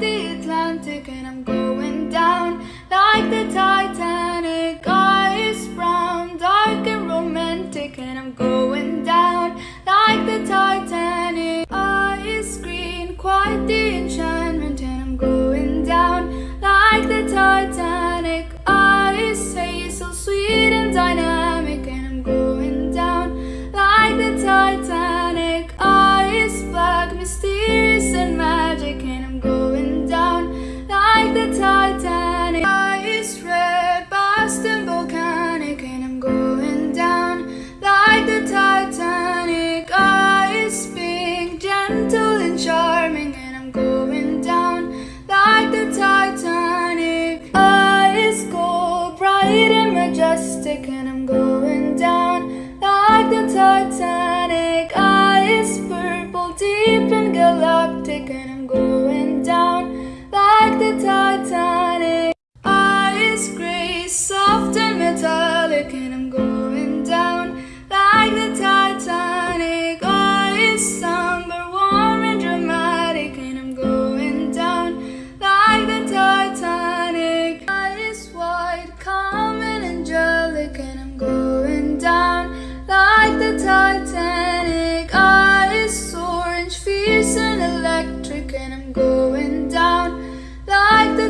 the Atlantic and I'm going down like the Titanic. Eyes brown, dark and romantic and I'm going majestic and I'm going down like the Titanic. Ice purple, deep and galactic and I'm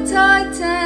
tight